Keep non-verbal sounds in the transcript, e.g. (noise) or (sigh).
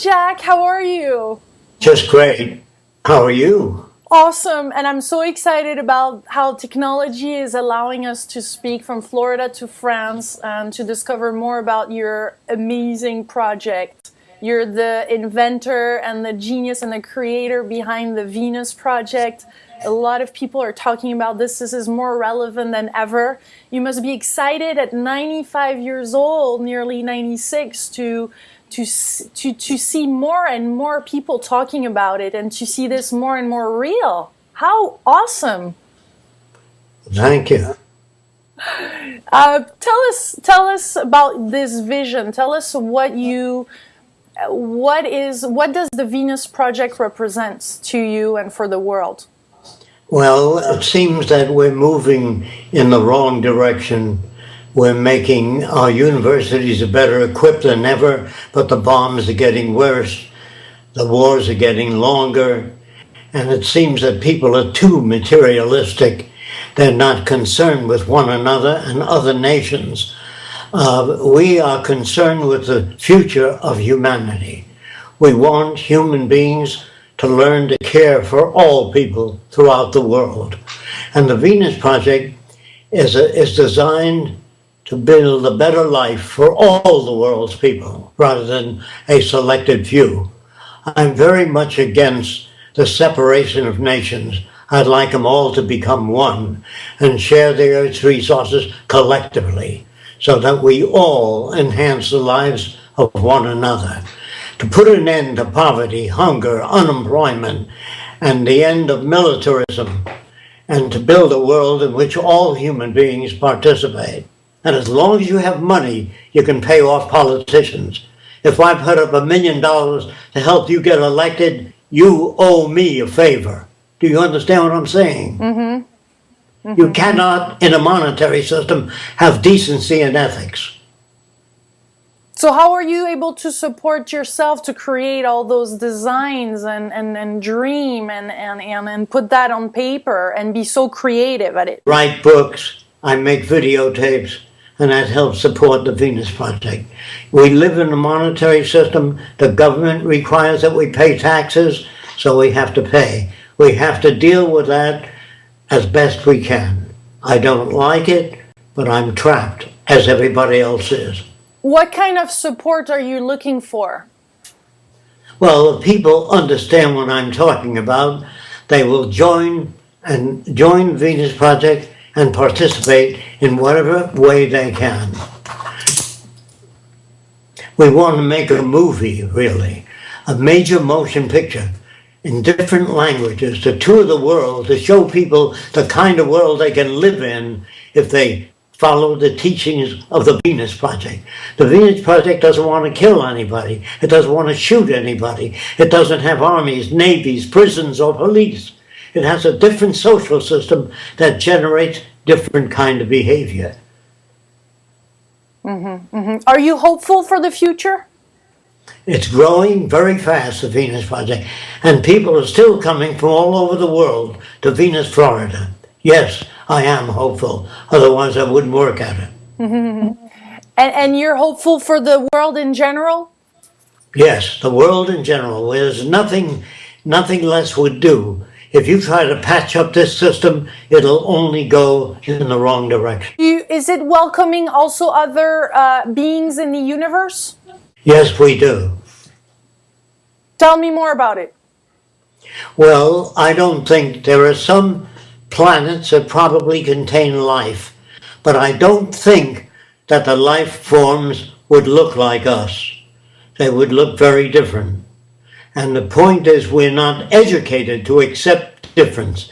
Jacque. How are you? Just great. How are you? Awesome. And I'm so excited about how technology is allowing us to speak from Florida to France and to discover more about your amazing project. You're the inventor and the genius and the creator behind the Venus Project. A lot of people are talking about this. This is more relevant than ever. You must be excited at 95 years old, nearly 96, to to to to see more and more people talking about it and to see this more and more real. How awesome! Thank you. (laughs) Uh, tell us tell us about this vision. Tell us what you what is what does the Venus project represents to you and for the world? Well, it seems that we're moving in the wrong direction we're making our universities better equipped than ever, but the bombs are getting worse. The wars are getting longer. And it seems that people are too materialistic. They're not concerned with one another and other nations. Uh, we are concerned with the future of humanity. We want human beings to learn to care for all people throughout the world. And the Venus Project is, a, is designed to build a better life for all the world's people rather than a selected few. I'm very much against the separation of nations. I'd like them all to become one and share their resources collectively so that we all enhance the lives of one another. To put an end to poverty, hunger, unemployment, and the end of militarism, and to build a world in which all human beings participate. And as long as you have money, you can pay off politicians. If I put up a million dollars to help you get elected, you owe me a favor. Do you understand what I'm saying? Mm-hmm. Mm-hmm. You cannot, in a monetary system, have decency and ethics. So how are you able to support yourself to create all those designs and, and, and dream and, and, and, and put that on paper and be so creative at it? Write books. I make videotapes and that helps support the Venus Project. We live in a monetary system. The government requires that we pay taxes, so we have to pay. We have to deal with that as best we can. I don't like it, but I'm trapped, as everybody else is. What kind of support are you looking for? Well, if people understand what I'm talking about, they will join and join Venus Project and participate in whatever way they can. We want to make a movie, really, a major motion picture in different languages to tour the world to show people the kind of world they can live in if they follow the teachings of the Venus Project. The Venus Project doesn't want to kill anybody. It doesn't want to shoot anybody. It doesn't have armies, navies, prisons, or police. It has a different social system that generates different kind of behavior. Mm -hmm, mm -hmm. Are you hopeful for the future? It's growing very fast, the Venus Project, and people are still coming from all over the world to Venus, Florida. Yes, I am hopeful, otherwise I wouldn't work at it. and, and you're hopeful for the world in general? Yes, the world in general. There's nothing, nothing less would do if you try to patch up this system, it'll only go in the wrong direction. You, is it welcoming also other uh, beings in the universe? Yes, we do. Tell me more about it. Well, I don't think there are some planets that probably contain life, but I don't think that the life forms would look like us. They would look very different. And the point is we're not educated to accept difference.